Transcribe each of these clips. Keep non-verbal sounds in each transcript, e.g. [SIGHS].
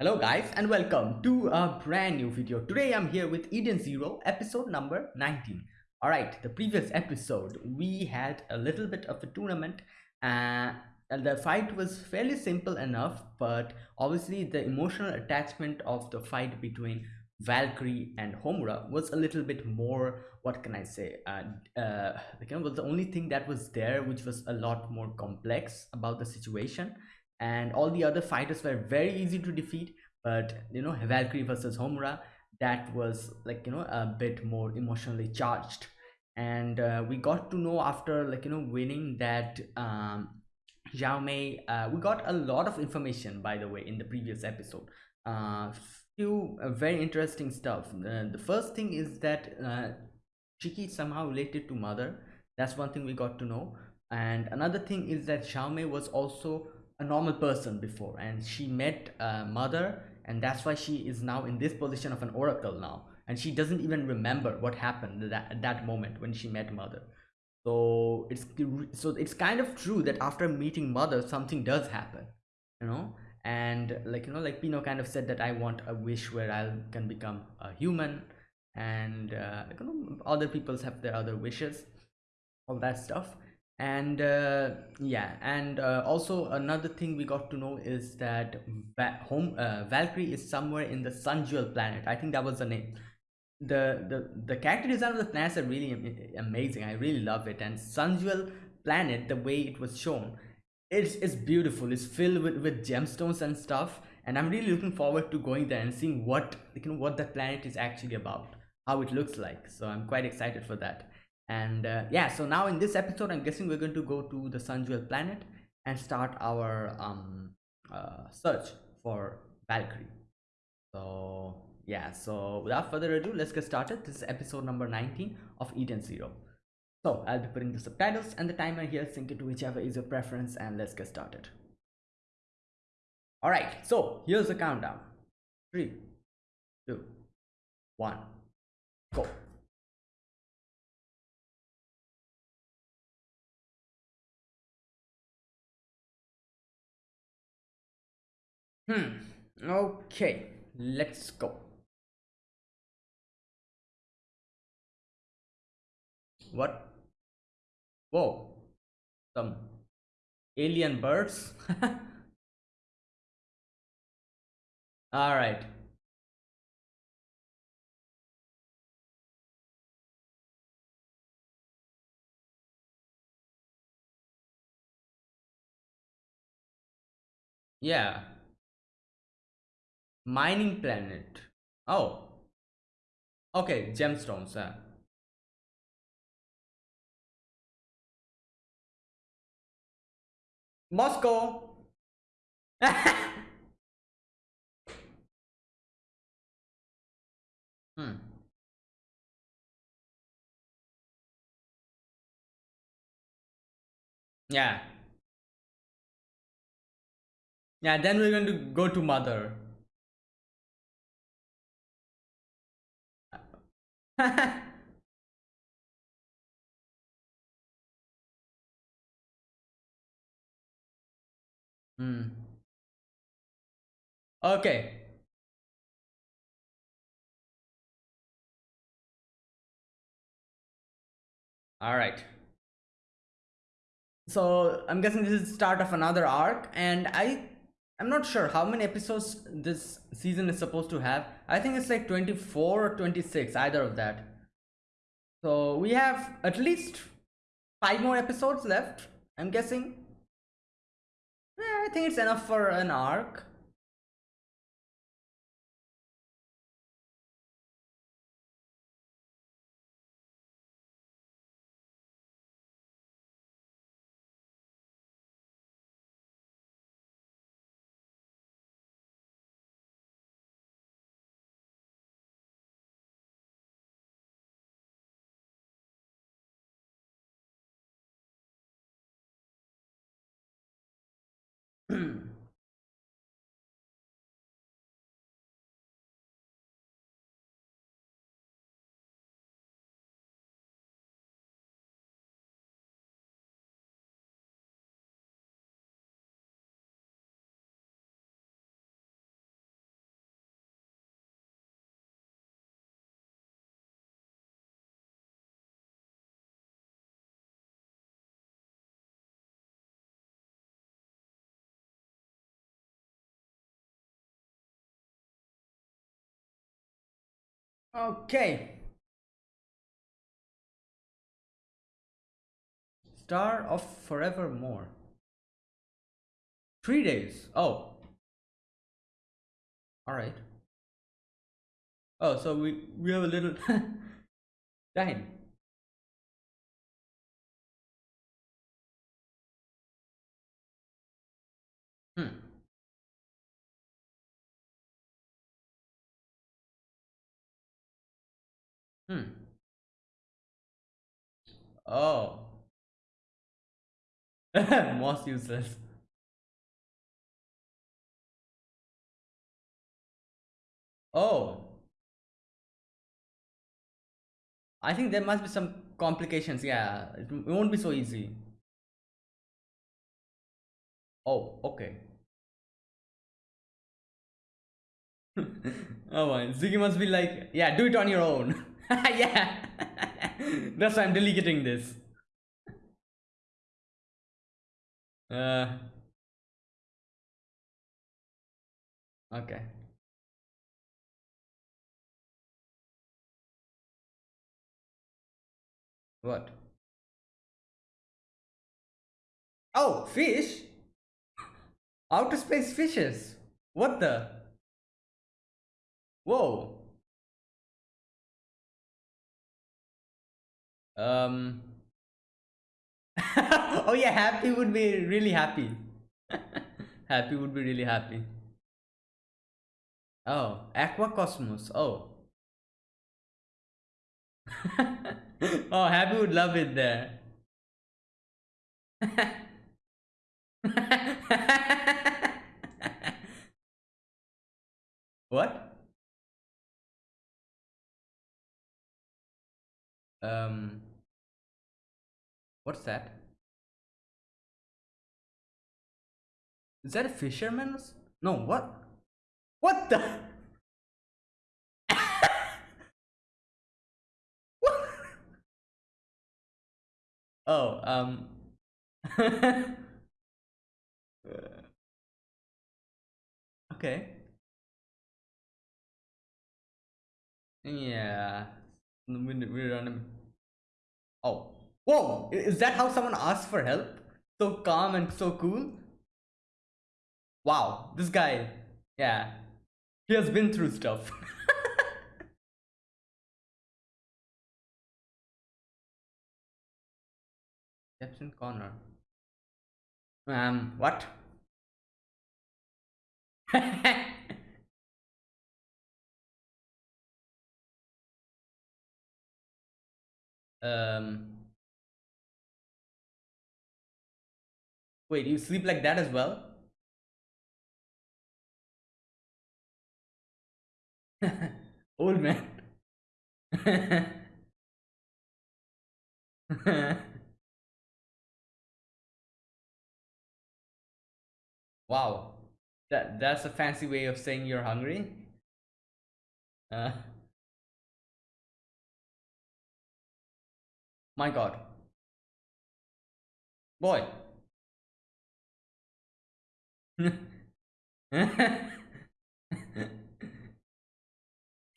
Hello guys and welcome to a brand new video. Today I'm here with Eden Zero episode number 19. Alright, the previous episode we had a little bit of a tournament uh, and the fight was fairly simple enough but obviously the emotional attachment of the fight between Valkyrie and Homura was a little bit more what can I say uh, uh, was the only thing that was there which was a lot more complex about the situation and all the other fighters were very easy to defeat but you know valkyrie versus homura that was like you know a bit more emotionally charged. And uh, we got to know after like you know winning that um Mei, uh, we got a lot of information by the way in the previous episode. Uh few uh, very interesting stuff. Uh, the first thing is that uh, Shiki somehow related to mother. That's one thing we got to know. And another thing is that Xiaomei was also a normal person before and she met a mother and that's why she is now in this position of an oracle now. And she doesn't even remember what happened that, at that moment when she met mother. So it's so it's kind of true that after meeting mother something does happen you know? And like you know like pino kind of said that i want a wish where i can become a human and uh, you know, other people's have their other wishes all that stuff and uh, yeah and uh, also another thing we got to know is that Va home uh, valkyrie is somewhere in the sun jewel planet. I think that was the name. The the the character design of the planets are really amazing. I really love it. And sun jewel planet the way it was shown it's it's beautiful. It's filled with with gemstones and stuff. And i'm really looking forward to going there and seeing what you know what that planet is actually about how it looks like. So i'm quite excited for that and uh, yeah so now in this episode i'm guessing we're going to go to the sun jewel planet and start our um uh, search for valkyrie. So yeah so without further ado let's get started. This is episode number 19 of eden zero. So i'll be putting the subtitles and the timer here. Sync it to whichever is your preference and let's get started. All right so here's the countdown. Three two one go Hmm. Okay, let's go. What? Whoa. Some alien birds? [LAUGHS] All right. Yeah mining planet. Oh. Okay gemstones yeah moscow. [LAUGHS] Hmm. Yeah. Yeah then we're going to go to mother [LAUGHS] Hmm. Okay. All right. So I'm guessing this is the start of another arc, and I I'm not sure how many episodes this season is supposed to have. I think it's like 24 or 26, either of that. So we have at least five more episodes left, I'm guessing. Yeah, I think it's enough for an arc. mm [CLEARS THROAT] Okay. Star of Forevermore. Three days. Oh. Alright. Oh, so we, we have a little [LAUGHS] time. Hmm. Oh. [LAUGHS] Most useless. Oh. I think there must be some complications. Yeah, it won't be so easy. Oh, okay. [LAUGHS] oh my, Ziggy must be like, yeah, do it on your own. [LAUGHS] [LAUGHS] yeah. That's why I'm delegating this. Uh. Okay. What? Oh, fish? Outer space fishes. What the? Whoa. Um. [LAUGHS] oh yeah, happy would be really happy. [LAUGHS] happy would be really happy. Oh, Aquacosmos. Oh. [LAUGHS] oh, Happy would love it there. what? Um, what's that? Is that a fisherman's? No, what? What the? [LAUGHS] Oh, um. [LAUGHS] okay. Yeah. We're on him. Oh. Whoa! Is that how someone asks for help? So calm and so cool? Wow, this guy. Yeah. He has been through stuff. [LAUGHS] Jepson Connor. [LAUGHS] Um, what? um. Wait, you sleep like that as well? [LAUGHS] Old man. [LAUGHS] Wow, that that's a fancy way of saying you're hungry. Uh, [LAUGHS] my God, boy.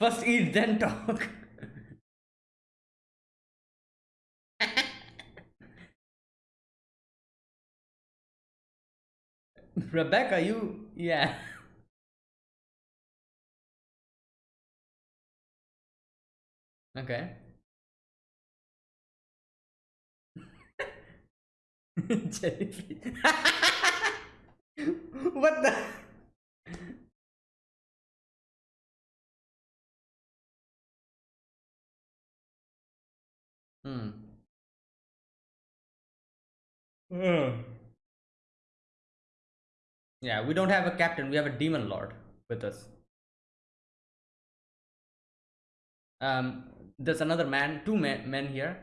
First eat, then talk. Rebecca, you yeah. Okay. [LAUGHS] Jellyfish. [LAUGHS] [LAUGHS] what the? Hmm. Hmm. Yeah, we don't have a captain. We have a demon lord with us. Um, there's another man, two men, men here.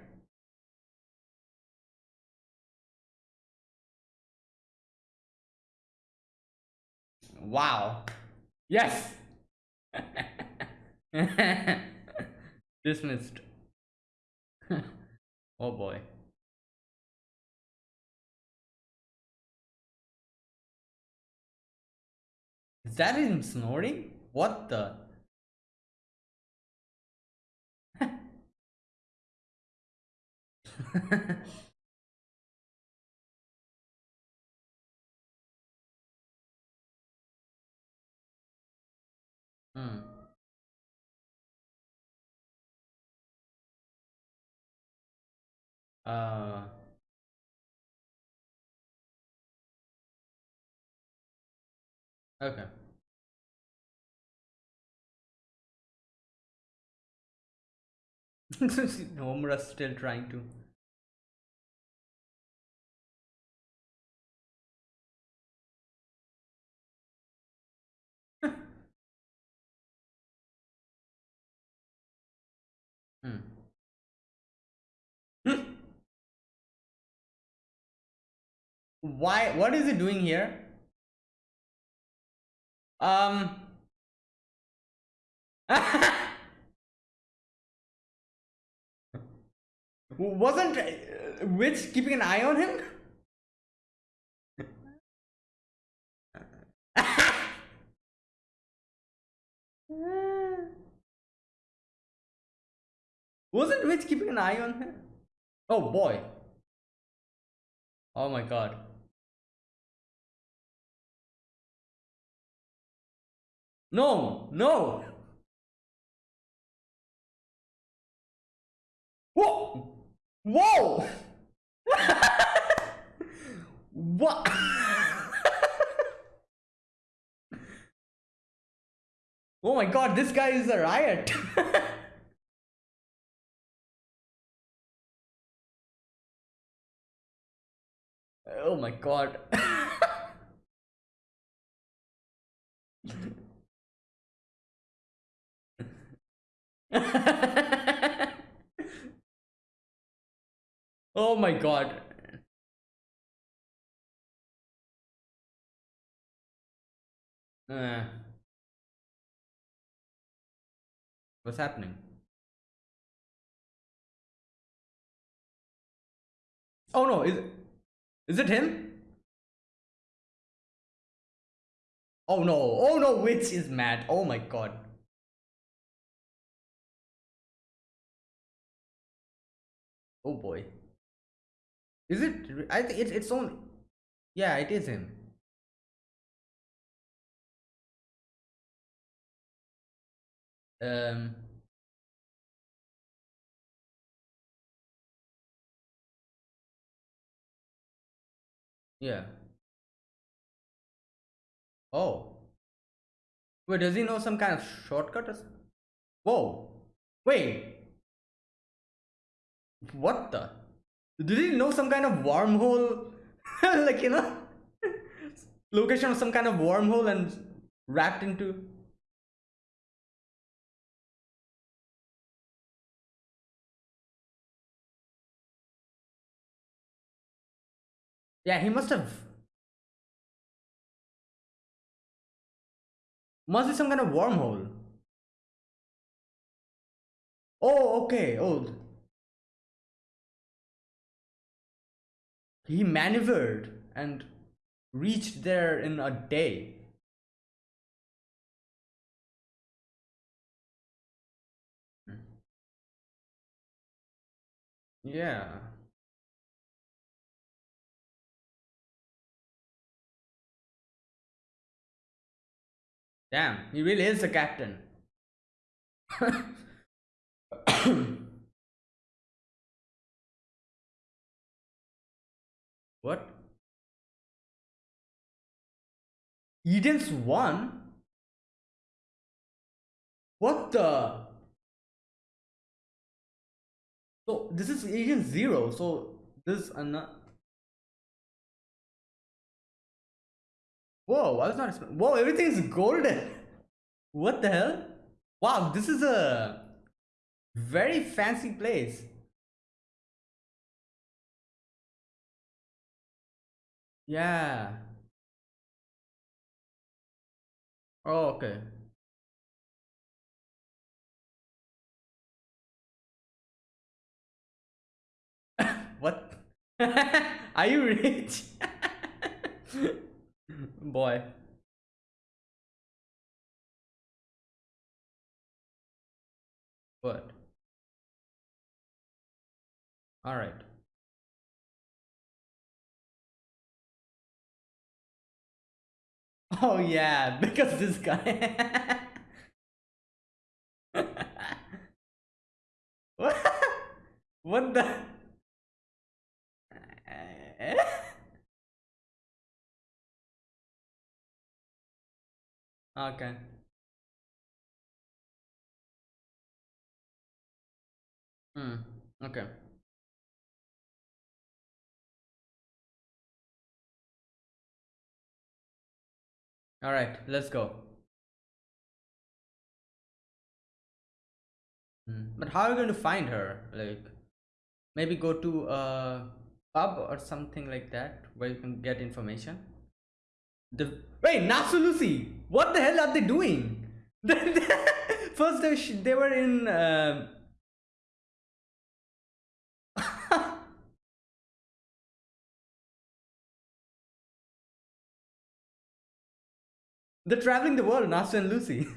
Wow. Yes. [LAUGHS] Dismissed. [LAUGHS] oh boy. Is that him snorting? What the? [LAUGHS] Hmm. Uh, okay. [LAUGHS] Homura's still trying to. Why? What is he doing here? Um. [LAUGHS] Wasn't uh, Witch keeping an eye on him? [LAUGHS] Wasn't Witch keeping an eye on him? Oh boy. Oh my god. No, no. Whoa! Whoa! [LAUGHS] what? [LAUGHS] oh my god, this guy is a riot. [LAUGHS] oh my god. [LAUGHS] oh my god. Uh, what's happening? Oh no, is is it him? Oh no, oh no, Witch is mad. Oh my god. Oh boy. Is it? I think it's its own. Yeah, it is him. Um. Yeah. Oh. Wait, does he know some kind of shortcut? Or... Whoa. Wait. What the? Did he know some kind of wormhole? [LAUGHS] like, you know? [LAUGHS] Location of some kind of wormhole and wrapped into. Yeah, he must have. Must be some kind of wormhole. Oh, okay. Oh, he maneuvered and reached there in a day. Yeah. Damn, he really is the captain. [COUGHS] [COUGHS] [COUGHS] what? Eden's one? What the? So this is Eden zero. So this another. Whoa, I was not. Whoa, everything's golden. What the hell? Wow, this is a very fancy place. Yeah. Oh, okay. [LAUGHS] what? [LAUGHS] Are you rich? [LAUGHS] Boy. What? All right. Oh yeah, because this guy. what? [LAUGHS] What the? [LAUGHS] okay. Hmm. Okay. All right. Let's go. Hmm. But how are you going to find her? Like, maybe go to a pub or something like that where you can get information. The wait, Natsu Lucy. What the hell are they doing? [LAUGHS] First, they, they were in. Um... They're traveling the world, Natsu and Lucy.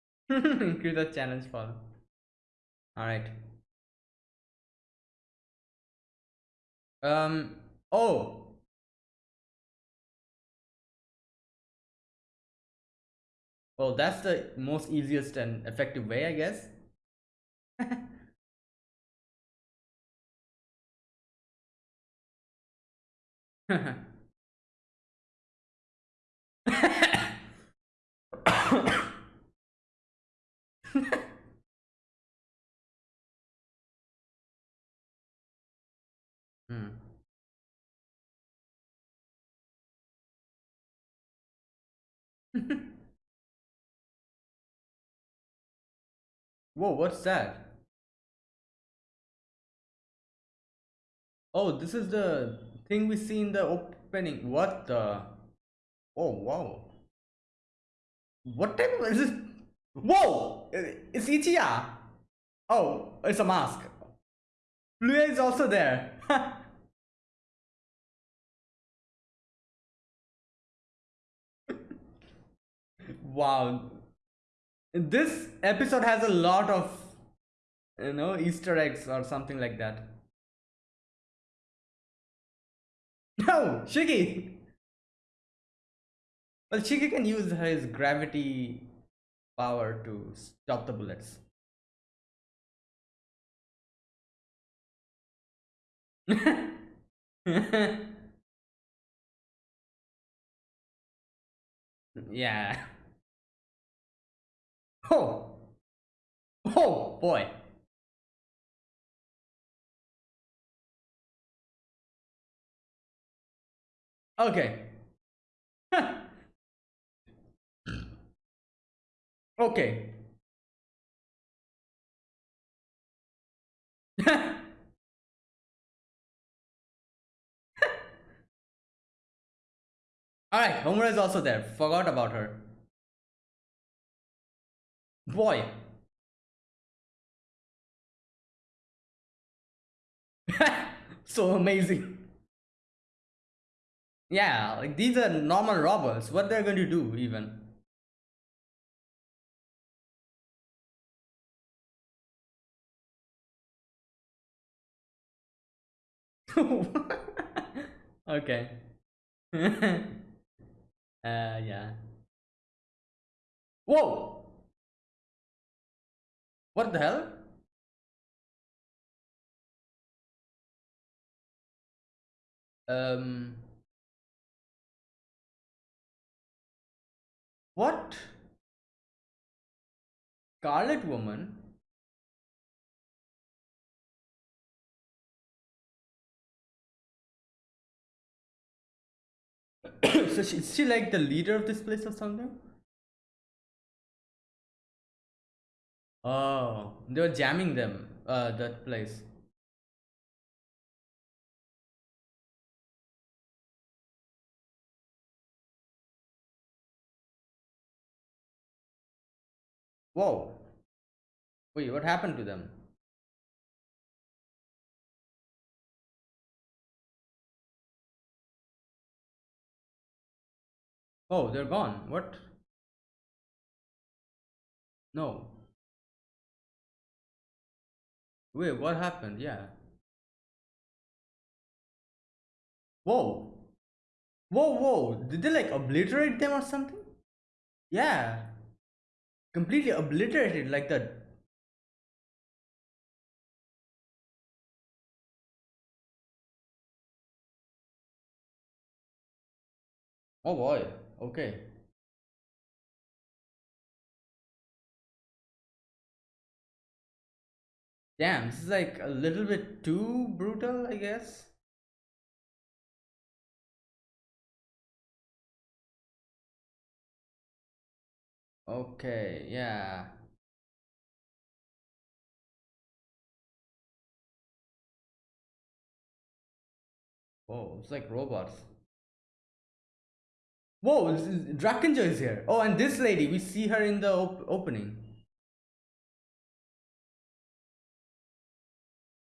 [LAUGHS] Increase the challenge follow. Alright. Um oh well that's the most easiest and effective way I guess. [LAUGHS] hmm. Whoa, what's that? Oh, this is the thing we see in the opening. What the? Oh, wow. What type of is this? Whoa! It's Ichiya! Oh, it's a mask. Plue is also there. [LAUGHS] wow. This episode has a lot of, you know, Easter eggs or something like that. No, Shiki! Well, Shiki can use his gravity power to stop the bullets. [LAUGHS] yeah. [LAUGHS] Oh. Oh boy. Okay. [LAUGHS] okay. [LAUGHS] Alright, Homura is also there. Forgot about her. Boy. [LAUGHS] so amazing. Yeah, like these are normal robbers. What they're going to do even? [LAUGHS] okay. [LAUGHS] uh yeah. Whoa! What the hell? Um What? Scarlet Woman? [COUGHS] so she, is she like the leader of this place or something? Oh, they were jamming them, uh, that place. Whoa. Wait, what happened to them? Oh, they're gone. What? No. Wait, what happened? Yeah. Whoa. Whoa, whoa. Did they like obliterate them or something? Yeah. Completely obliterated like that. Oh boy. Okay. Damn, this is like a little bit too brutal, I guess. Okay, yeah. Oh, it's like robots. Whoa, Drakken Joe is here. Oh, and this lady, we see her in the op opening.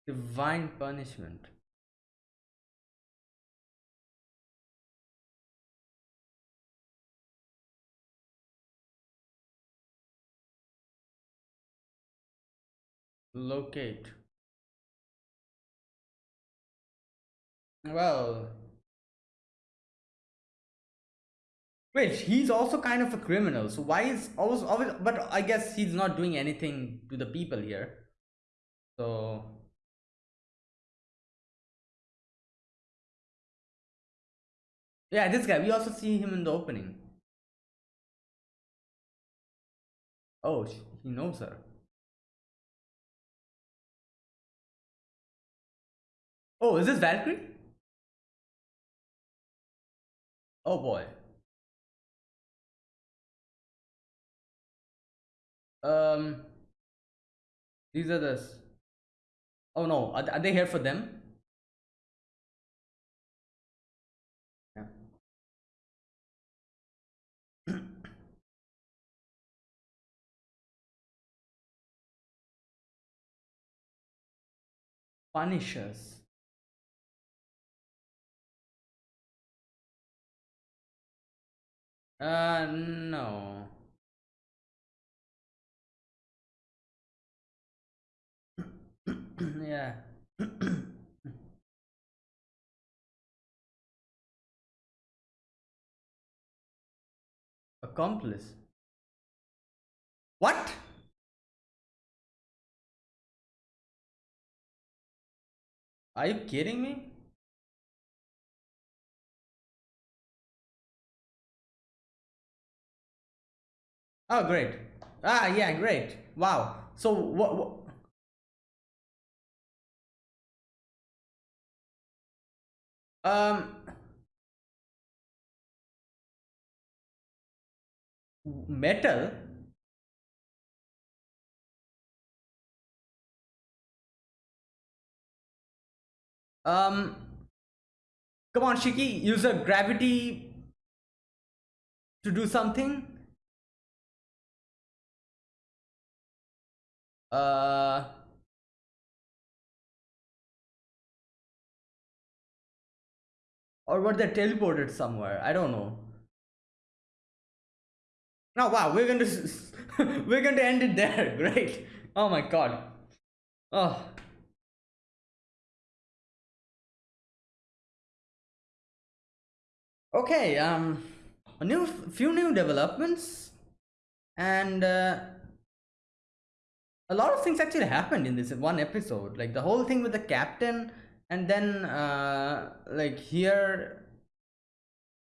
Divine punishment. Locate. Well. Wait, he's also kind of a criminal. So why is always always but I guess he's not doing anything to the people here. So Yeah, this guy. We also see him in the opening. Oh, he knows her. Oh, is this Valkyrie? Oh boy. Um, these are the. Oh no, are, are they here for them? [COUGHS] punish us. Uh, no. yeah. Accomplice. What? Are you kidding me? Oh, great. Ah, yeah, great. Wow. So what? Um. Metal. Um, come on, Shiki, use a gravity to do something. Uh, or were they teleported somewhere? I don't know. Oh wow, we're going [LAUGHS] to we're going to end it there. [LAUGHS] Great. Oh my god. Oh. okay um a new few new developments and uh, a lot of things actually happened in this one episode. Like the whole thing with the captain and then uh like here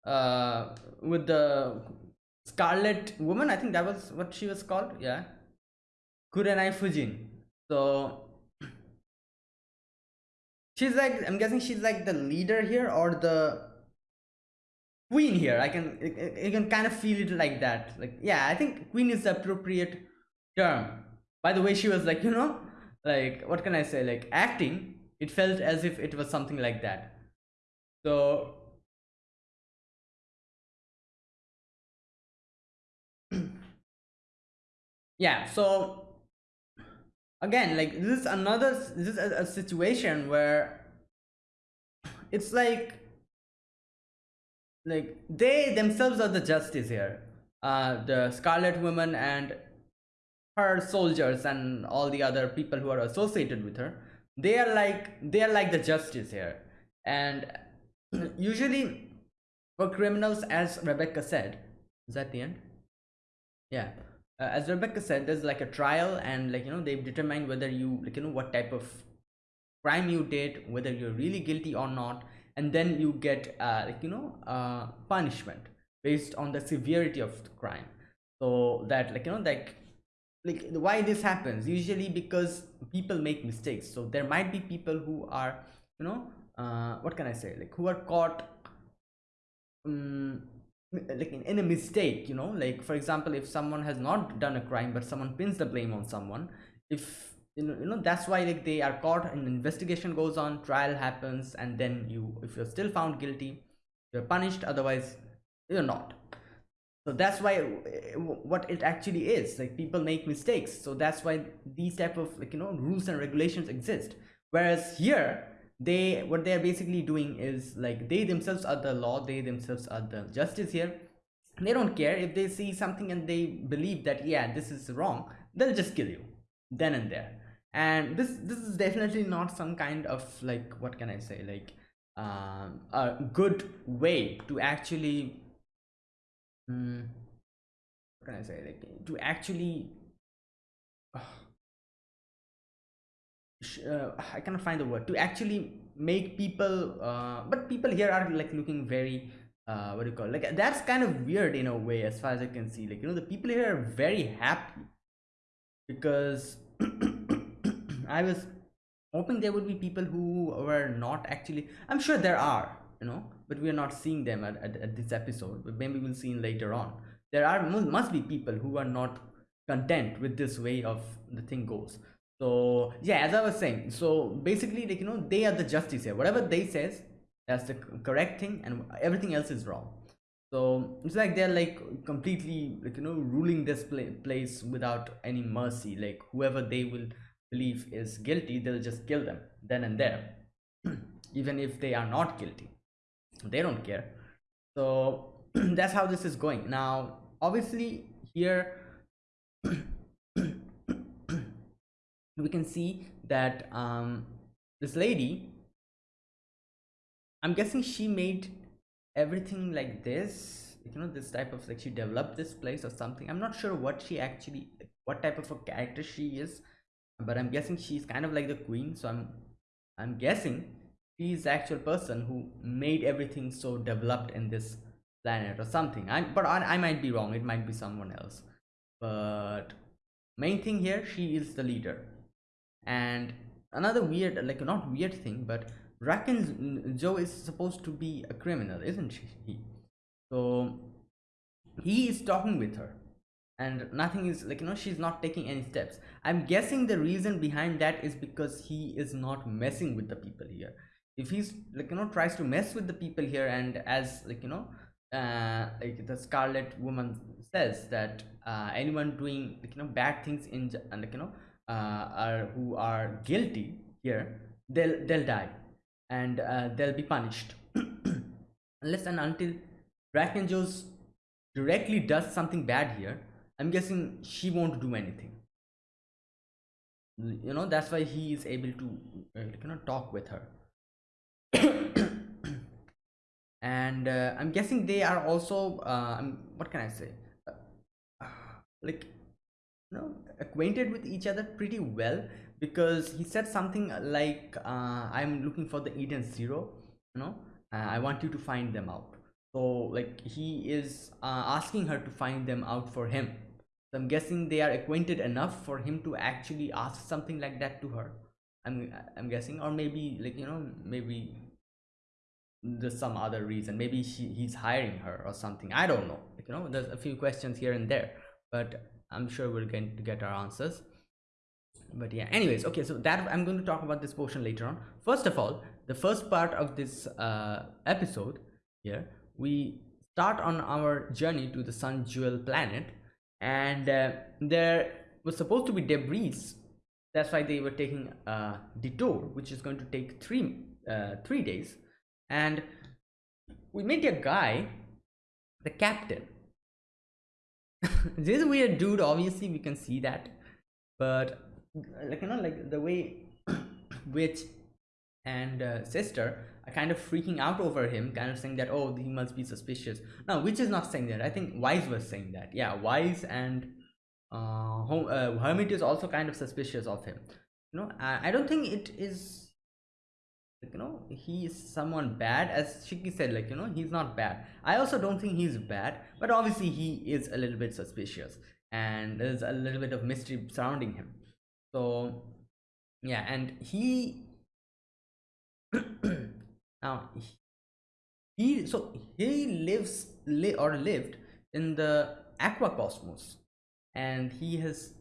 uh with the scarlet woman i think that was what she was called yeah? Kurenai fujin. So [CLEARS THROAT] she's like i'm guessing she's like the leader here or the queen here. I can you can kind of feel it like that. Like yeah i think queen is the appropriate term by the way she was like you know like what can i say? Like acting it felt as if it was something like that. So [CLEARS THROAT] yeah so again like this is another this is a, a situation where it's like like they themselves are the justice here. Uh the scarlet woman and her soldiers and all the other people who are associated with her they are like they are like the justice here. And [CLEARS THROAT] usually for criminals as rebecca said is that the end? Yeah. Uh, as rebecca said there's like a trial and like you know they've determined whether you like you know what type of crime you did whether you're really guilty or not and then you get uh, like you know uh, punishment based on the severity of the crime. So that like you know like like why this happens? Usually because people make mistakes. So there might be people who are you know uh, what can i say? Like who are caught um, like in, in a mistake you know? Like for example if someone has not done a crime but someone pins the blame on someone if you know, you know that's why like they are caught and investigation goes on trial happens and then you if you're still found guilty you're punished otherwise you're not so that's why uh, what it actually is like people make mistakes. So that's why these type of like you know rules and regulations exist. Whereas here they what they're basically doing is like they themselves are the law they themselves are the justice here. They don't care. If they see something and they believe that yeah this is wrong they'll just kill you then and there. And this this is definitely not some kind of like what can i say? Like um, a good way to actually um, what can i say? Like to actually uh, uh, I cannot find the word. To actually make people uh, but people here are like looking very uh, what do you call it? like that's kind of weird in a way as far as I can see. Like you know the people here are very happy because [COUGHS] I was hoping there would be people who were not actually I'm sure there are you know but we are not seeing them at, at, at this episode. But maybe we'll see later on. There are must be people who are not content with this way of the thing goes. So yeah as i was saying so basically like you know they are the justice here. Whatever they says that's the correct thing and everything else is wrong. So it's like they're like completely like you know ruling this place without any mercy. Like whoever they will believe is guilty they'll just kill them then and there. [CLEARS THROAT] Even if they are not guilty they don't care. So [CLEARS THROAT] that's how this is going. Now obviously here [CLEARS THROAT] we can see that um, this lady i'm guessing she made everything like this you know this type of like she developed this place or something. I'm not sure what she actually what type of a character she is but i'm guessing she's kind of like the queen. So i'm i'm guessing she's the actual person who made everything so developed in this planet or something. I but I, I might be wrong. It might be someone else. But main thing here she is the leader. And another weird like not weird thing but Raken mm, Joe is supposed to be a criminal isn't he so he is talking with her. And nothing is like you know she's not taking any steps. I'm guessing the reason behind that is because he is not messing with the people here if he's like you know tries to mess with the people here and as like you know uh like the scarlet woman says that uh anyone doing like you know bad things in like you know uh, are who are guilty here they'll they'll die and uh, they'll be punished. [CLEARS THROAT] Unless and until Drakken Joes directly does something bad here I'm guessing she won't do anything. You know that's why he is able to you know talk with her and uh, I'm guessing they are also uh, what can I say? Uh, like you know acquainted with each other pretty well because he said something like uh, i'm looking for the eden zero you know uh, i want you to find them out. So like he is uh, asking her to find them out for him. So i'm guessing they are acquainted enough for him to actually ask something like that to her. I'm i'm guessing or maybe like you know maybe there's some other reason. Maybe she, he's hiring her or something. I don't know. You know there's a few questions here and there but i'm sure we're going to get our answers. But yeah anyways okay so that i'm going to talk about this portion later on. First of all the first part of this uh, episode here we start on our journey to the sun jewel planet and uh, there was supposed to be debris. That's why they were taking a detour which is going to take three uh, three days and we meet a guy the captain. [LAUGHS] This weird dude obviously we can see that. But like you know like the way [COUGHS] witch and uh, sister are kind of freaking out over him kind of saying that oh he must be suspicious. No Witch is not saying that. I think Weisz was saying that. Yeah Weisz and uh, uh hermit is also kind of suspicious of him. You know I, I don't think it is you know he is someone bad as shiki said like you know he's not bad. I also don't think he's bad but obviously he is a little bit suspicious and there's a little bit of mystery surrounding him. So yeah and he [COUGHS] now he so he lives li or lived in the aqua cosmos and he has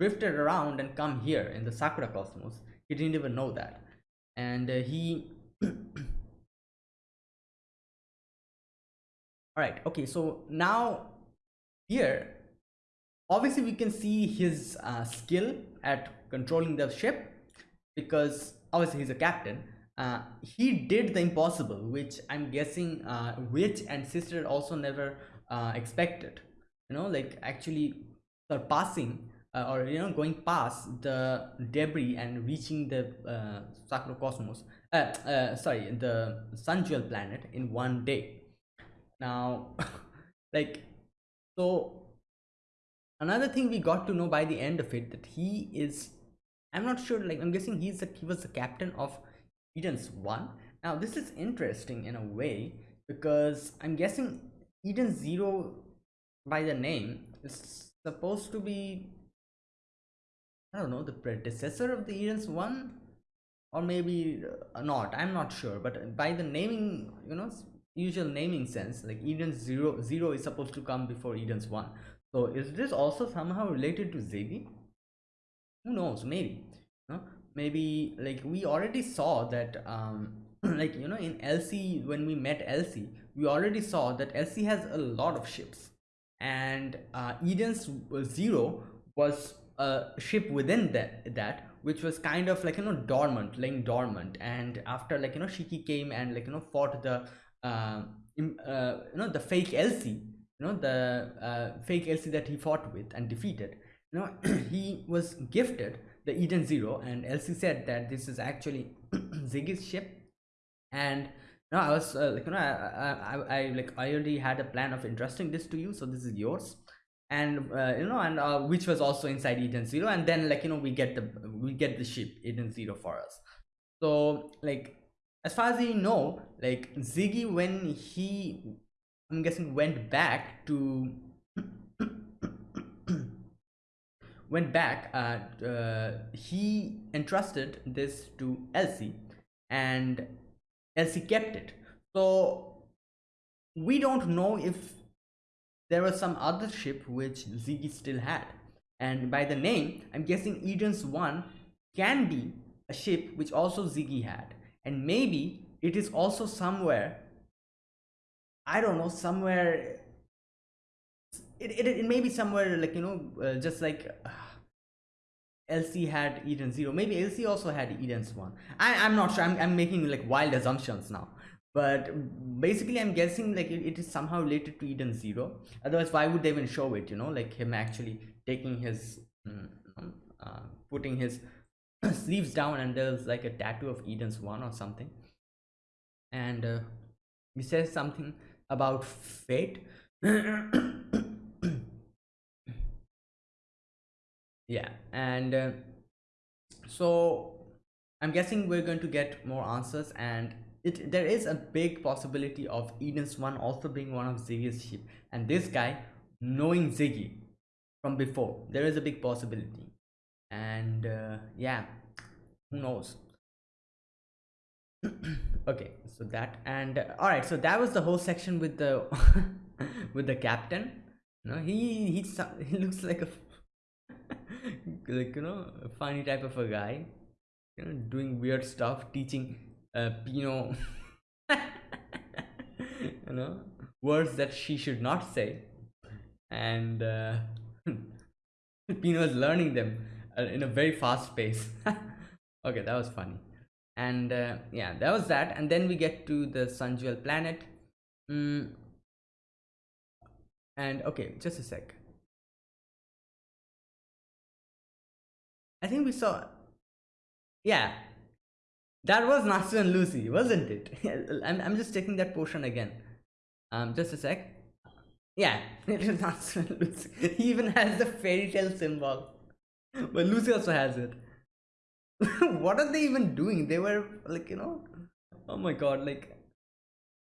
drifted around and come here in the sakura cosmos. He didn't even know that and uh, he [COUGHS] all right okay so now here obviously we can see his uh, skill at controlling the ship because obviously he's a captain. Uh, he did the impossible which i'm guessing uh, witch and sister also never uh, expected. You know like actually surpassing uh, or you know going past the debris and reaching the uh, Sakura cosmos uh, uh, sorry the sun jewel planet in one day. Now [LAUGHS] like so another thing we got to know by the end of it that he is i'm not sure like i'm guessing he's a, he was the captain of eden's one. Now this is interesting in a way because i'm guessing eden zero by the name is supposed to be i don't know the predecessor of the eden's one or maybe uh, not i'm not sure but by the naming you know usual naming sense like eden's zero zero is supposed to come before eden's one so is this also somehow related to Ziggy? Who knows? Maybe. No? Maybe like we already saw that um [CLEARS THROAT] like you know in Elsie when we met Elsie, we already saw that Elsie has a lot of ships. And uh, Eden's Zero was a ship within that that which was kind of like you know dormant laying dormant. And after like you know shiki came and like you know fought the uh, uh you know the fake elsie you know the uh, fake Elsie that he fought with and defeated. You know [CLEARS THROAT] he was gifted the Eden Zero and Elsie said that this is actually [CLEARS THROAT] Ziggy's ship. And no I was uh, like you know I, I, I like I already had a plan of entrusting this to you so this is yours and uh, you know and uh, Witch was also inside Eden Zero. And then like you know we get the we get the ship Eden Zero for us. So like as far as we know like Ziggy when he I'm guessing went back to [COUGHS] went back uh, uh, he entrusted this to Elsie and Elsie kept it. So we don't know if there was some other ship which Ziggy still had. And by the name I'm guessing Eden's one can be a ship which also Ziggy had. And maybe it is also somewhere I don't know somewhere it, it, it may be somewhere like you know uh, just like uh, Elsie had Eden zero. Maybe Elsie also had Eden's one. I, I'm not sure. I'm, I'm making like wild assumptions now but basically I'm guessing like it, it is somehow related to Eden zero. Otherwise why would they even show it you know? Like him actually taking his mm, uh, putting his [CLEARS THROAT] sleeves down and there's like a tattoo of Eden's one or something. And uh, he says something about fate. [COUGHS] Yeah and uh, so i'm guessing we're going to get more answers and it there is a big possibility of eden's one also being one of ziggy's sheep. And this guy knowing ziggy from before there is a big possibility. And uh, yeah who knows? [CLEARS THROAT] Okay so that and uh, all right so that was the whole section with the [LAUGHS] with the captain. You know he he, [LAUGHS] he looks like a [LAUGHS] like you know a funny type of a guy. You know doing weird stuff teaching uh pino [LAUGHS] you know words that she should not say. And uh [LAUGHS] pino is learning them uh, in a very fast pace. [LAUGHS] Okay that was funny. And uh, yeah that was that. And then we get to the sun jewel planet. Mm. and okay just a sec. I think we saw yeah that was Natsu and Lucy, wasn't it? [LAUGHS] I'm, I'm just taking that portion again. Um, just a sec. Yeah, [LAUGHS] it is Natsu and Lucy. [LAUGHS] He even has the Fairy Tail symbol. But Lucy also has it. what are they even doing? They were like, you know, oh my god, like,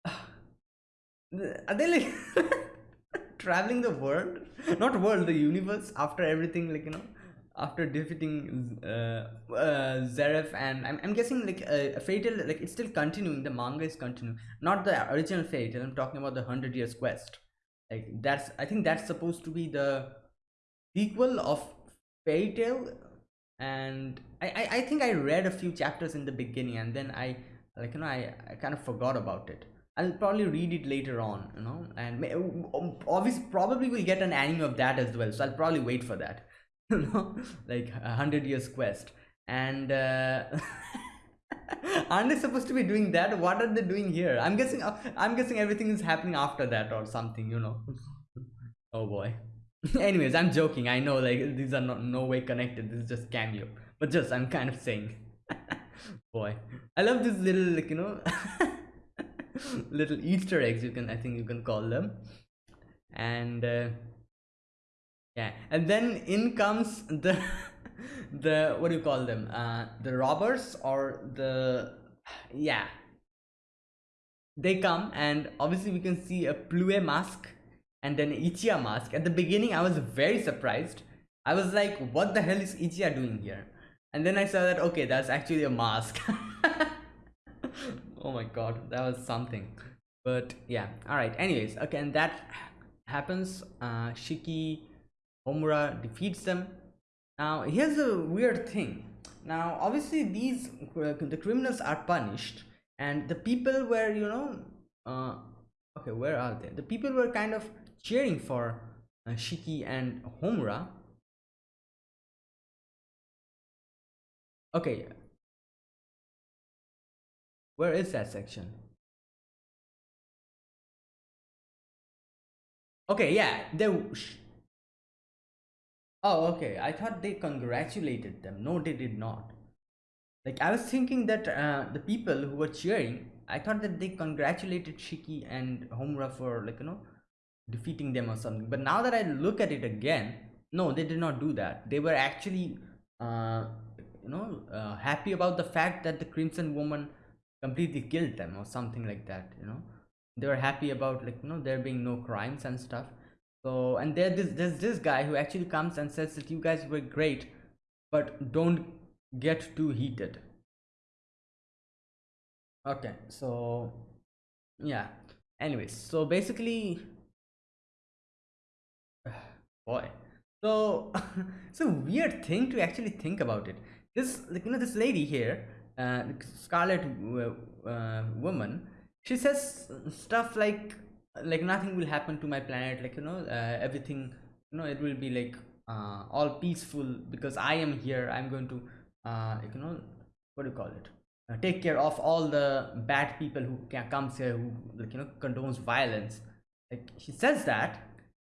[SIGHS] are they like traveling the world? Not world, the universe after everything, like, you know, after defeating uh, uh, Zeref and I'm, I'm guessing like uh, a Fairy Tail like it's still continuing the manga is continuing not the original Fairy Tail I'm talking about the hundred years quest. Like that's I think that's supposed to be the sequel of Fairy Tail and I, I, I think I read a few chapters in the beginning and then I like you know I, I kind of forgot about it. I'll probably read it later on you know and obviously probably we'll get an anime of that as well so I'll probably wait for that [LAUGHS] you know like a hundred years quest. And uh, [LAUGHS] aren't they supposed to be doing that? What are they doing here? I'm guessing uh, i'm guessing everything is happening after that or something you know. [LAUGHS] Oh boy. Anyways i'm joking. I know like these are not no way connected. This is just cameo but just i'm kind of saying. Boy. I love this little like you know little easter eggs you can i think you can call them. And uh, yeah and then in comes the [LAUGHS] the what do you call them? Uh the robbers or the yeah. They come and obviously we can see a plue mask and then ichiya mask. At the beginning i was very surprised. I was like what the hell is ichiya doing here? And then i saw that okay that's actually a mask. [LAUGHS] Oh my god that was something. But yeah all right. Anyways okay and that happens. Uh shiki Homura defeats them. Now, here's a weird thing. Now, obviously, these uh, the criminals are punished, and the people were, you know, uh, okay, where are they? The people were kind of cheering for uh, Shiki and Homura. Okay, where is that section? Okay, yeah, they Oh, okay. I thought they congratulated them. No, they did not. Like, I was thinking that uh, the people who were cheering, I thought that they congratulated Shiki and Homura for, like, you know, defeating them or something. But now that I look at it again, no, they did not do that. They were actually, uh, you know, uh, happy about the fact that the Crimson Woman completely killed them or something like that, you know. They were happy about, like, you know, there being no crimes and stuff so and there this there's this guy who actually comes and says that you guys were great but don't get too heated. Okay so yeah. Anyways so basically [SIGHS] boy. So [LAUGHS] it's a weird thing to actually think about it. This like you know this lady here uh scarlet uh, woman she says stuff like like nothing will happen to my planet like you know uh, everything you know it will be like uh, all peaceful because i am here. I'm going to uh, you know what do you call it? Uh, take care of all the bad people who can comes here who like you know condones violence. Like she says that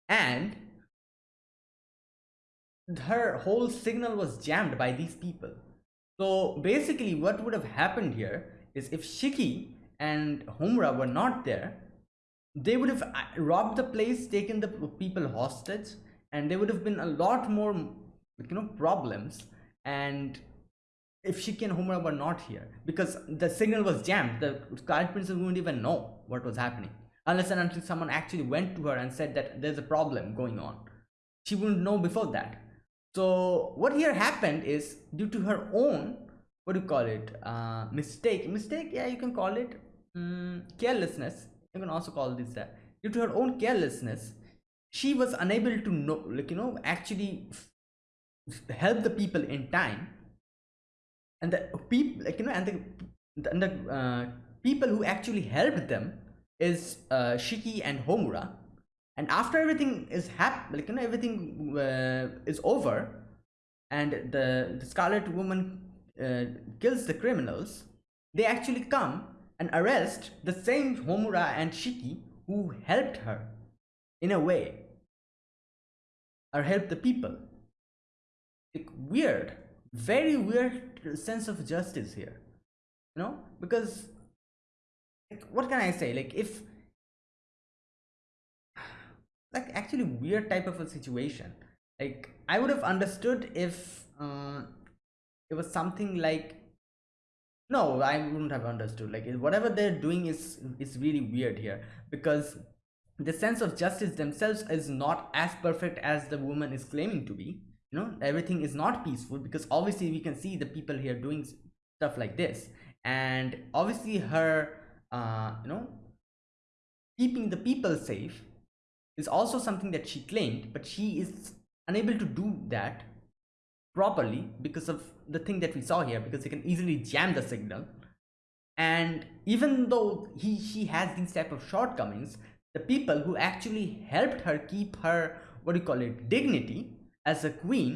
and her whole signal was jammed by these people. So basically what would have happened here is if shiki and homura were not there they would have uh, robbed the place taken the people hostage and there would have been a lot more you know problems. And if Shiki and Homura were not here because the signal was jammed the Scarlet Princess wouldn't even know what was happening unless and until someone actually went to her and said that there's a problem going on. She wouldn't know before that. So what here happened is due to her own what do you call it uh, mistake mistake yeah you can call it um, carelessness you can also call this that due to her own carelessness she was unable to know like you know actually help the people in time. And the people like you know and the, and the uh, people who actually helped them is uh, Shiki and Homura. And after everything is hap like you know everything uh, is over and the, the scarlet woman uh, kills the criminals they actually come and arrest the same Homura and Shiki who helped her in a way or helped the people. Like weird, very weird sense of justice here. you know because like, what can i say like if like actually weird type of a situation like i would have understood if uh, it was something like no i wouldn't have understood. Like whatever they're doing is is really weird here because the sense of justice themselves is not as perfect as the woman is claiming to be you know? Everything is not peaceful because obviously we can see the people here doing stuff like this. And obviously her uh you know keeping the people safe is also something that she claimed but she is unable to do that properly because of the thing that we saw here because they can easily jam the signal. And even though he she has these type of shortcomings the people who actually helped her keep her what do you call it dignity as a queen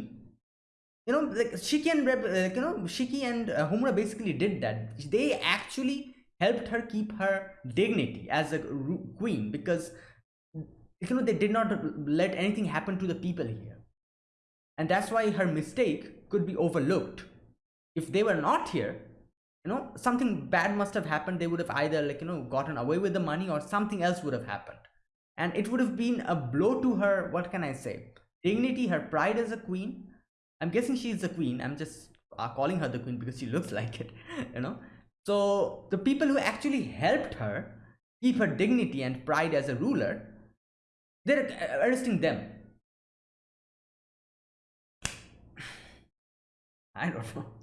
you know like shiki and like, you know shiki and uh, Homura basically did that. They actually helped her keep her dignity as a queen because you know they did not let anything happen to the people here and that's why her mistake could be overlooked. If they were not here you know something bad must have happened. They would have either like you know gotten away with the money or something else would have happened. And it would have been a blow to her what can i say? Dignity her pride as a queen. I'm guessing she's the queen. I'm just uh, calling her the queen because she looks [LAUGHS] like it you know. So the people who actually helped her keep her dignity and pride as a ruler they're arresting them. I don't know. [LAUGHS]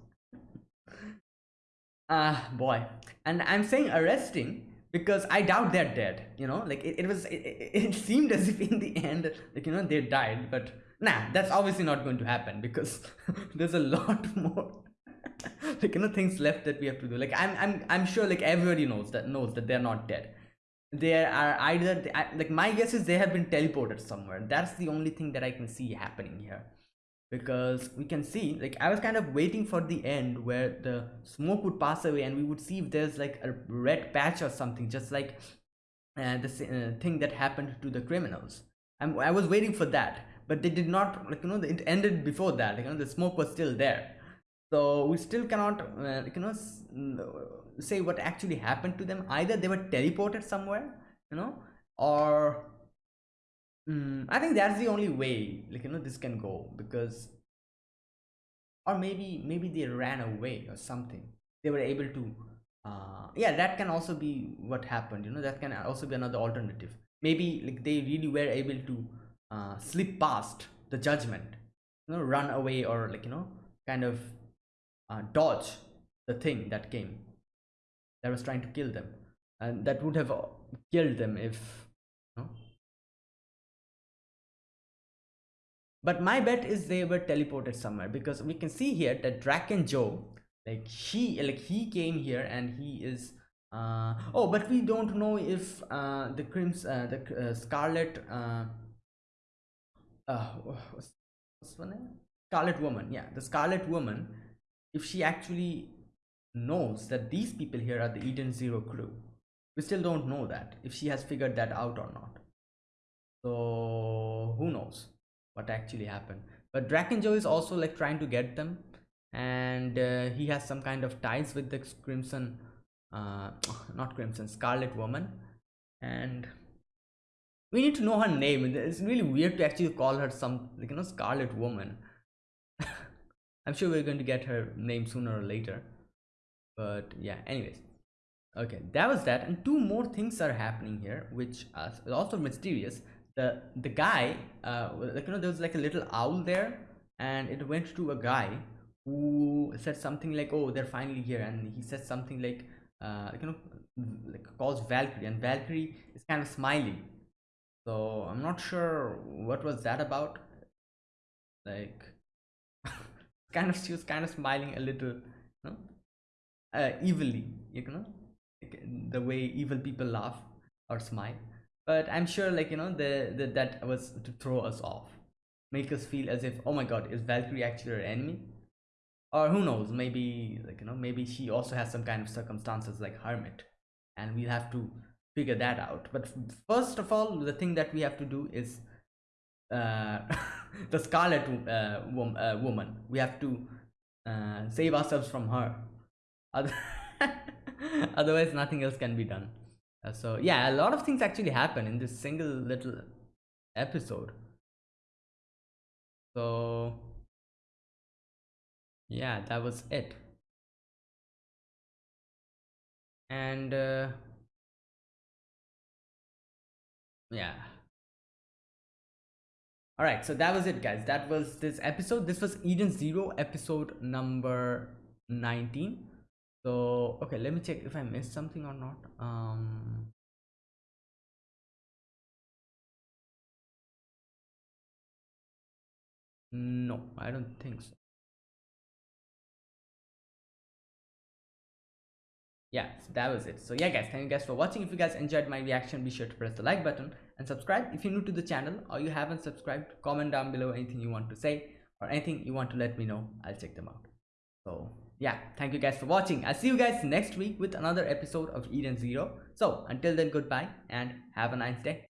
Ah, uh, boy. And I'm saying arresting because I doubt they're dead. You know, like it, it was, it, [LAUGHS] it seemed as if in the end, like, you know, they died. But nah, that's obviously not going to happen because [LAUGHS] there's a lot more. like you know things left that we have to do like i'm i'm i'm sure like everybody knows that knows that they're not dead there are either like my guess is they have been teleported somewhere that's the only thing that i can see happening here because we can see like i was kind of waiting for the end where the smoke would pass away and we would see if there's like a red patch or something just like uh, the uh, thing that happened to the criminals. I'm, i was waiting for that but they did not like you know it ended before that like, you know the smoke was still there. So we still cannot uh, you know say what actually happened to them. Either they were teleported somewhere you know or mm, i think that's the only way like you know this can go because or maybe maybe they ran away or something they were able to uh yeah that can also be what happened you know that can also be another alternative maybe like they really were able to uh slip past the judgment you know run away or like you know kind of uh, dodge the thing that came that was trying to kill them and that would have uh, killed them if you know? But my bet is they were teleported somewhere because we can see here that Drakken Joe like he like he came here and he is uh oh but we don't know if uh the crims uh, the uh, scarlet uh uh what's, what's name scarlet woman yeah the scarlet woman if she actually knows that these people here are the Eden Zero crew. We still don't know that, if she has figured that out or not. So, who knows what actually happened. But Joe is also like trying to get them and uh, he has some kind of ties with the Crimson, uh, [LAUGHS] not Crimson, Scarlet Woman. And we need to know her name. It's really weird to actually call her some, like, you know, Scarlet Woman. [LAUGHS] I'm sure we're going to get her name sooner or later but yeah anyways okay that was that and two more things are happening here which are also mysterious the the guy uh like you know there was like a little owl there and it went to a guy who said something like oh they're finally here and he said something like uh like, you know like calls valkyrie and valkyrie is kind of smiling. So i'm not sure what was that about. Like [LAUGHS] kind of she was kind of smiling a little you know uh, evilly you know the way evil people laugh or smile but i'm sure like you know the, the that was to throw us off. Make us feel as if oh my god is valkyrie actually our enemy? Or who knows maybe like you know maybe she also has some kind of circumstances like hermit and we'll have to figure that out. But first of all the thing that we have to do is uh [LAUGHS] the scarlet uh, uh, woman. We have to uh, save ourselves from her. [LAUGHS] Otherwise nothing else can be done so yeah a lot of things actually happen in this single little episode. So yeah that was it. And uh, yeah. All right so that was it guys. That was this episode. This was eden zero episode number 19 so okay let me check if i missed something or not. Um no i don't think so. Yeah so that was it. So yeah guys thank you guys for watching. If you guys enjoyed my reaction be sure to press the like button and subscribe. If you're new to the channel or you haven't subscribed comment down below anything you want to say or anything you want to let me know. I'll check them out. So yeah thank you guys for watching. I'll see you guys next week with another episode of eden zero. So until then goodbye and have a nice day